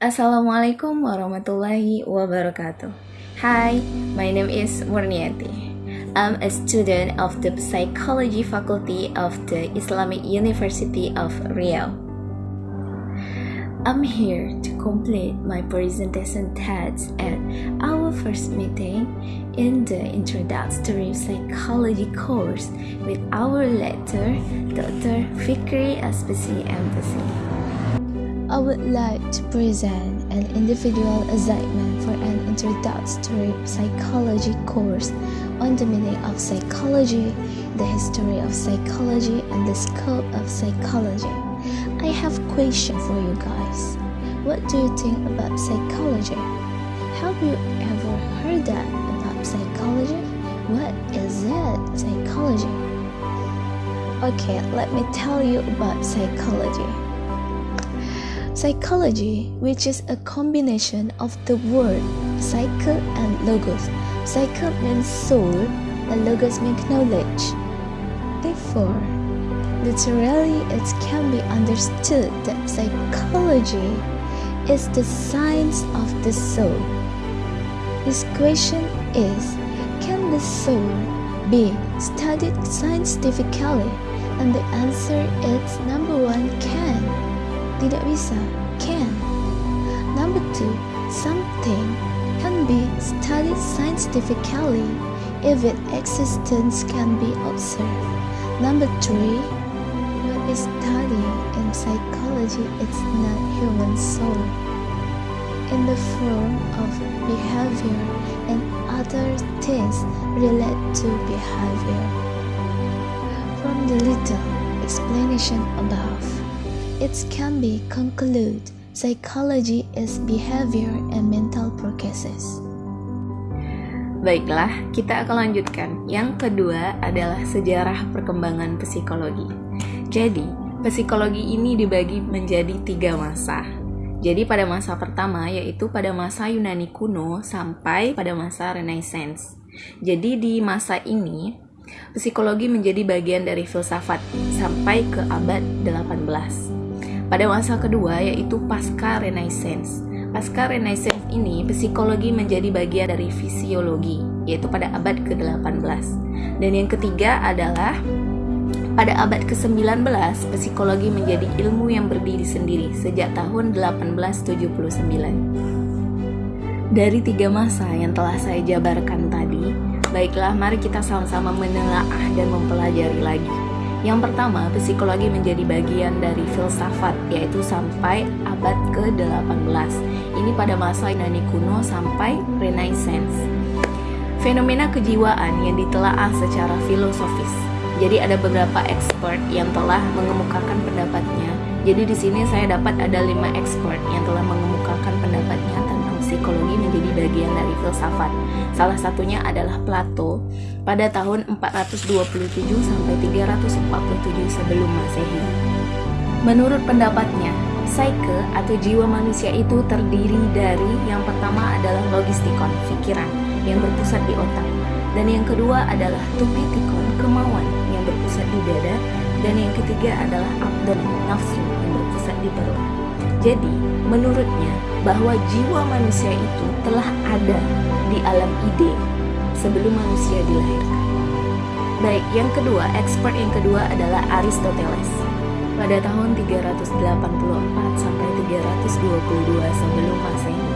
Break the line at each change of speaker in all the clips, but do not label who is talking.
Assalamualaikum warahmatullahi wabarakatuh. Hi, my name is Murniati. I'm a student of the Psychology Faculty of the Islamic University of Riau. I'm here to complete my presentation text at our first meeting in the introductory psychology course with our lecturer, Dr. Fikri Aspesi Embassy.
I would like to present an individual assignment for an introductory psychology course on the meaning of psychology, the history of psychology, and the scope of psychology. I have a question for you guys. What do you think about psychology? Have you ever heard that about psychology? What is it, psychology? Okay, let me tell you about psychology. Psychology, which is a combination of the word psyche and logos. Psyche means soul, and logos means knowledge. Therefore, literally, it can be understood that psychology is the science of the soul. This question is Can the soul be studied scientifically? And the answer is number one can. Tidak bisa, can. Number two, something can be studied scientifically if its existence can be observed. Number three, what is studied in psychology is not human soul in the form of behavior and other things relate to behavior. From the little explanation above, it can be concluded psychology is behavior and mental processes.
Baiklah, kita akan lanjutkan. Yang kedua adalah sejarah perkembangan psikologi. Jadi, psikologi ini dibagi menjadi tiga masa. Jadi pada masa pertama yaitu pada masa Yunani kuno sampai pada masa Renaissance. Jadi di masa ini psikologi menjadi bagian dari filsafat sampai ke abad 18. Pada masa kedua yaitu pasca Renaissance. Pasca Renaissance ini psikologi menjadi bagian dari fisiologi yaitu pada abad ke-18. Dan yang ketiga adalah pada abad ke-19 psikologi menjadi ilmu yang berdiri sendiri sejak tahun 1879. Dari tiga masa yang telah saya jabarkan tadi, baiklah mari kita sama-sama menelaah dan mempelajari lagi. Yang pertama, psikologi menjadi bagian dari filsafat, yaitu sampai abad ke-18. Ini pada masa Yunani kuno sampai Renaissance. Fenomena kejiwaan yang ditelaah secara filosofis. Jadi ada beberapa expert yang telah mengemukakan pendapatnya. Jadi di sini saya dapat ada lima expert yang telah mengemukakan pendapatnya psikologi menjadi bagian dari filsafat. Salah satunya adalah Plato pada tahun 427 sampai 347 sebelum Masehi. Menurut pendapatnya, psyche atau jiwa manusia itu terdiri dari yang pertama adalah logistikon, pikiran yang berpusat di otak, dan yang kedua adalah tupitikon, kemauan yang berpusat di dada, dan yang ketiga adalah abdon, nafsu yang berpusat di perut. Jadi, menurutnya bahwa jiwa manusia itu telah ada di alam ide sebelum manusia dilahirkan. Baik, yang kedua, expert yang kedua adalah Aristoteles. Pada tahun 384 sampai 322 sebelum Masehi.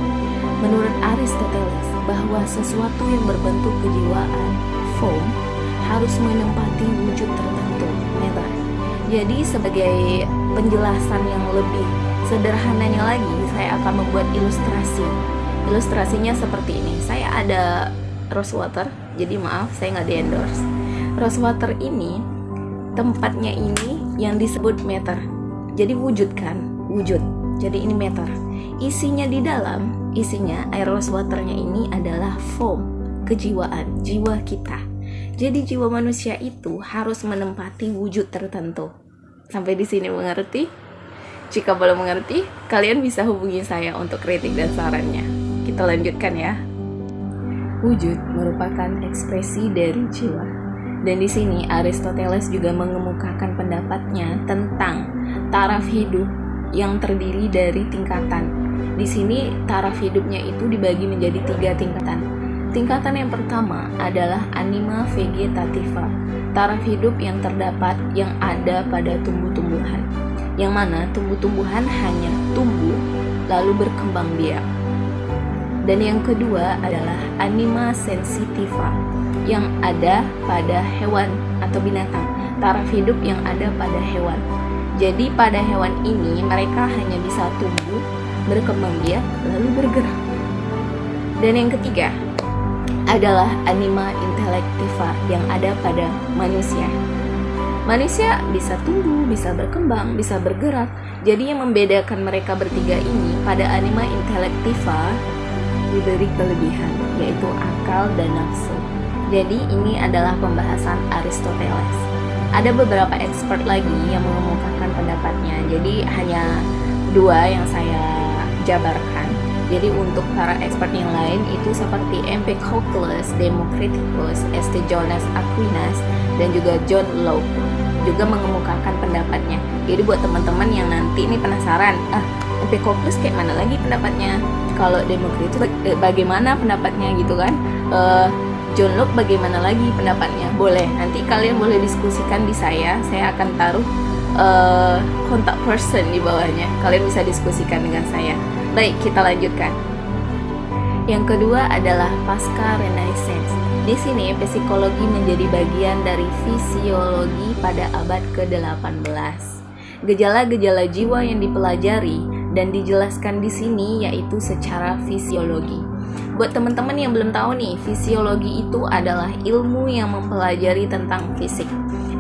Menurut Aristoteles, bahwa sesuatu yang berbentuk kejiwaan, form, harus menempati wujud tertentu, meta. Jadi sebagai penjelasan yang lebih sederhananya lagi, saya akan membuat ilustrasi. Ilustrasinya seperti ini. Saya ada rose water jadi maaf saya nggak di endorse rose water ini tempatnya ini yang disebut meter. Jadi wujud kan? Wujud. Jadi ini meter. Isinya di dalam isinya air rose waternya ini adalah foam kejiwaan jiwa kita. Jadi jiwa manusia itu harus menempati wujud tertentu. Sampai di sini mengerti jika belum mengerti, kalian bisa hubungi saya untuk kritik dan sarannya. Kita lanjutkan ya. Wujud merupakan ekspresi dari jiwa. Dan di sini Aristoteles juga mengemukakan pendapatnya tentang taraf hidup yang terdiri dari tingkatan. Di sini taraf hidupnya itu dibagi menjadi tiga tingkatan. Tingkatan yang pertama adalah anima vegetativa, taraf hidup yang terdapat yang ada pada tumbuh-tumbuhan, yang mana tumbuh-tumbuhan hanya tumbuh lalu berkembang biak. Dan yang kedua adalah anima sensitiva, yang ada pada hewan atau binatang, taraf hidup yang ada pada hewan. Jadi pada hewan ini mereka hanya bisa tumbuh, berkembang biak, lalu bergerak. Dan yang ketiga adalah anima intelektiva yang ada pada manusia. Manusia bisa tumbuh, bisa berkembang, bisa bergerak. Jadi yang membedakan mereka bertiga ini pada anima intelektiva diberi kelebihan, yaitu akal dan nafsu. Jadi ini adalah pembahasan Aristoteles. Ada beberapa expert lagi yang mengemukakan pendapatnya. Jadi hanya dua yang saya jabarkan jadi untuk para expert yang lain itu seperti Empedocles, Democritus, St. Jonas Aquinas, dan juga John Locke juga mengemukakan pendapatnya. Jadi buat teman-teman yang nanti ini penasaran, ah Empedocles kayak mana lagi pendapatnya? Kalau Democritus eh, bagaimana pendapatnya gitu kan? Uh, John Locke bagaimana lagi pendapatnya? Boleh, nanti kalian boleh diskusikan di saya. Saya akan taruh uh, kontak person di bawahnya. Kalian bisa diskusikan dengan saya. Baik, kita lanjutkan. Yang kedua adalah pasca renaissance. Di sini psikologi menjadi bagian dari fisiologi pada abad ke-18. Gejala-gejala jiwa yang dipelajari dan dijelaskan di sini yaitu secara fisiologi. Buat teman-teman yang belum tahu nih, fisiologi itu adalah ilmu yang mempelajari tentang fisik.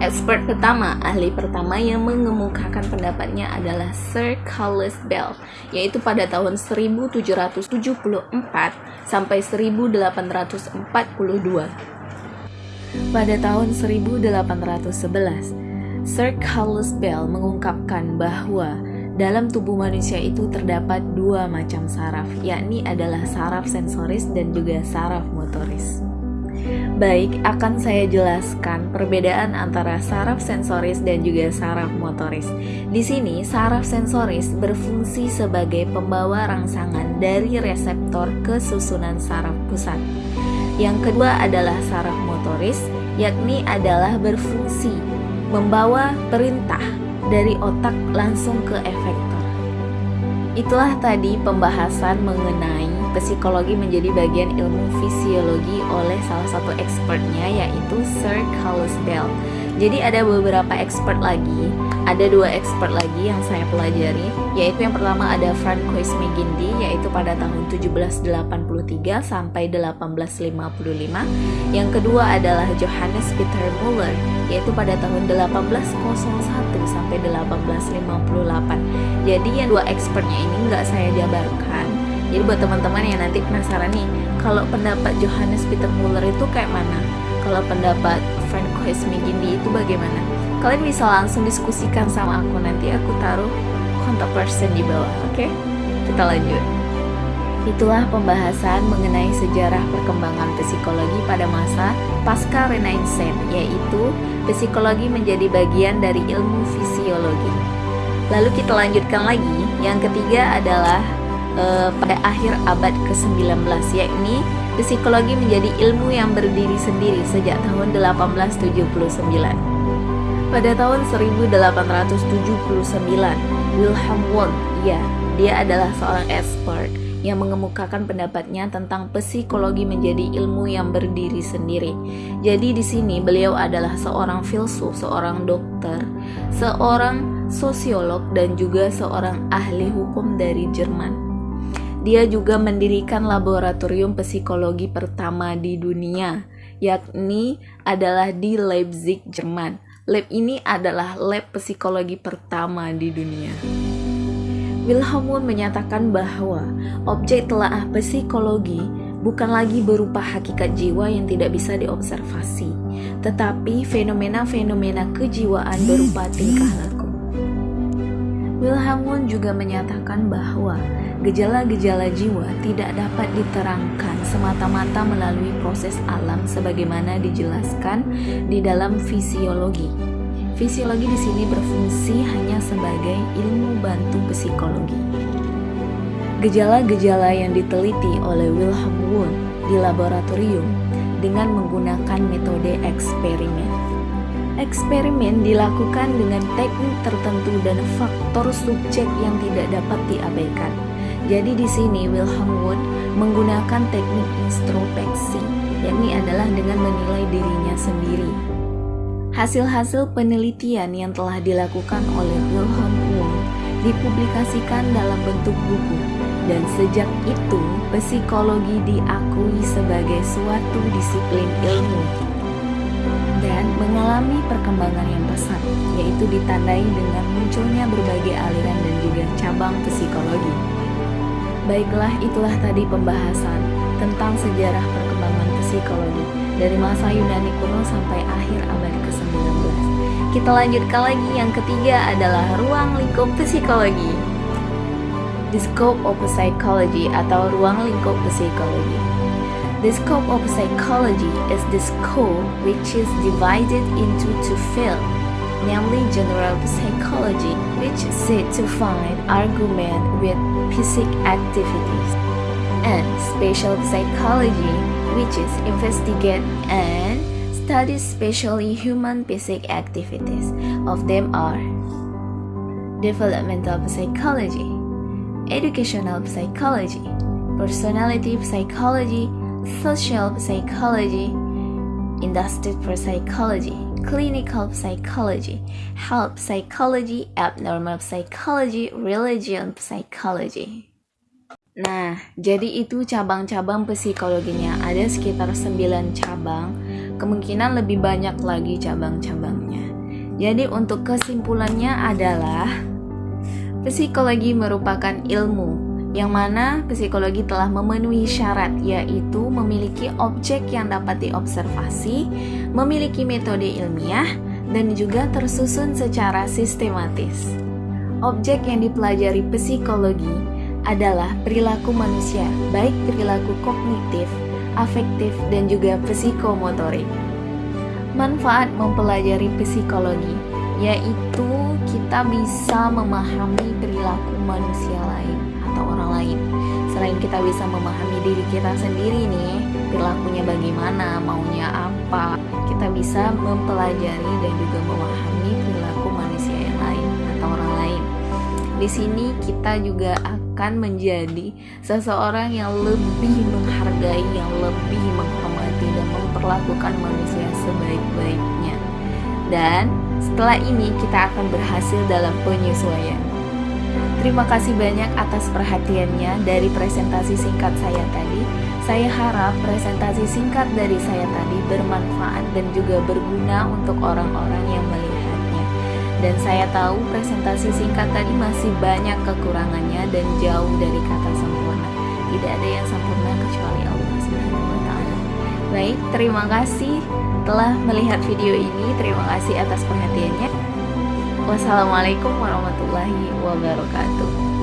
Expert pertama, ahli pertama yang mengemukakan pendapatnya adalah Sir Carlos Bell, yaitu pada tahun 1774 sampai 1842. Pada tahun 1811, Sir Carlos Bell mengungkapkan bahwa dalam tubuh manusia itu terdapat dua macam saraf, yakni adalah saraf sensoris dan juga saraf motoris. Baik, akan saya jelaskan perbedaan antara saraf sensoris dan juga saraf motoris. Di sini, saraf sensoris berfungsi sebagai pembawa rangsangan dari reseptor ke susunan saraf pusat. Yang kedua adalah saraf motoris, yakni adalah berfungsi membawa perintah dari otak langsung ke efektor. Itulah tadi pembahasan mengenai psikologi menjadi bagian ilmu fisiologi oleh salah satu expertnya yaitu Sir Carlos Bell. Jadi ada beberapa expert lagi, ada dua expert lagi yang saya pelajari, yaitu yang pertama ada Francois McGindy yaitu pada tahun 1783 sampai 1855. Yang kedua adalah Johannes Peter Muller yaitu pada tahun 1801 sampai 1858. Jadi yang dua expertnya ini nggak saya jabarkan. Jadi buat teman-teman yang nanti penasaran nih, kalau pendapat Johannes Peter Muller itu kayak mana? Kalau pendapat Francois McGindy itu bagaimana? Kalian bisa langsung diskusikan sama aku nanti aku taruh kontak person di bawah, oke? Okay? Kita lanjut. Itulah pembahasan mengenai sejarah perkembangan psikologi pada masa pasca Renaissance, yaitu psikologi menjadi bagian dari ilmu fisiologi. Lalu kita lanjutkan lagi, yang ketiga adalah uh, pada akhir abad ke-19, yakni psikologi menjadi ilmu yang berdiri sendiri sejak tahun 1879. Pada tahun 1879, Wilhelm Wundt, ya, dia adalah seorang expert yang mengemukakan pendapatnya tentang psikologi menjadi ilmu yang berdiri sendiri. Jadi di sini beliau adalah seorang filsuf, seorang dokter, seorang sosiolog dan juga seorang ahli hukum dari Jerman. Dia juga mendirikan laboratorium psikologi pertama di dunia, yakni adalah di Leipzig, Jerman. Lab ini adalah lab psikologi pertama di dunia. Wilhelm Wundt menyatakan bahwa objek telaah psikologi bukan lagi berupa hakikat jiwa yang tidak bisa diobservasi, tetapi fenomena-fenomena kejiwaan berupa tingkah laku. Wilhelm Wundt juga menyatakan bahwa gejala-gejala jiwa tidak dapat diterangkan semata-mata melalui proses alam sebagaimana dijelaskan di dalam fisiologi. Fisiologi di sini berfungsi hanya sebagai ilmu bantu psikologi. gejala-gejala yang diteliti oleh Wilhelm Wundt di laboratorium dengan menggunakan metode eksperimen. Eksperimen dilakukan dengan teknik tertentu dan faktor subjek yang tidak dapat diabaikan. Jadi di sini Wilhelm Wundt menggunakan teknik introspeksi, yakni adalah dengan menilai dirinya sendiri. Hasil-hasil penelitian yang telah dilakukan oleh Wilhelm Wundt dipublikasikan dalam bentuk buku dan sejak itu psikologi diakui sebagai suatu disiplin ilmu dan mengalami perkembangan yang pesat, yaitu ditandai dengan munculnya berbagai aliran dan juga cabang psikologi. Baiklah, itulah tadi pembahasan tentang sejarah perkembangan psikologi dari masa Yunani kuno sampai akhir abad ke-19. Kita lanjutkan lagi yang ketiga adalah ruang lingkup psikologi. The scope of psychology atau ruang lingkup psikologi. The scope of psychology is the scope which is divided into two fields, namely general psychology, which said to find argument with psychic activities, and special psychology, which is investigate and study specially human psychic activities. Of them are developmental psychology, educational psychology, personality psychology, social psychology, industrial psychology, clinical psychology, health psychology, abnormal psychology, religion psychology. Nah, jadi itu cabang-cabang psikologinya. Ada sekitar 9 cabang, kemungkinan lebih banyak lagi cabang-cabangnya. Jadi untuk kesimpulannya adalah Psikologi merupakan ilmu yang mana psikologi telah memenuhi syarat yaitu memiliki objek yang dapat diobservasi, memiliki metode ilmiah, dan juga tersusun secara sistematis. Objek yang dipelajari psikologi adalah perilaku manusia, baik perilaku kognitif, afektif, dan juga psikomotorik. Manfaat mempelajari psikologi yaitu kita bisa memahami perilaku manusia lain atau orang lain. Selain kita bisa memahami diri kita sendiri nih, perilakunya bagaimana, maunya apa, kita bisa mempelajari dan juga memahami perilaku manusia yang lain atau orang lain. Di sini kita juga akan menjadi seseorang yang lebih menghargai, yang lebih menghormati dan memperlakukan manusia sebaik-baiknya. Dan setelah ini kita akan berhasil dalam penyesuaian. Terima kasih banyak atas perhatiannya dari presentasi singkat saya tadi. Saya harap presentasi singkat dari saya tadi bermanfaat dan juga berguna untuk orang-orang yang melihatnya. Dan saya tahu presentasi singkat tadi masih banyak kekurangannya dan jauh dari kata sempurna. Tidak ada yang sempurna kecuali Allah taala. Baik, terima kasih telah melihat video ini. Terima kasih atas perhatiannya. Wassalamualaikum warahmatullahi wabarakatuh.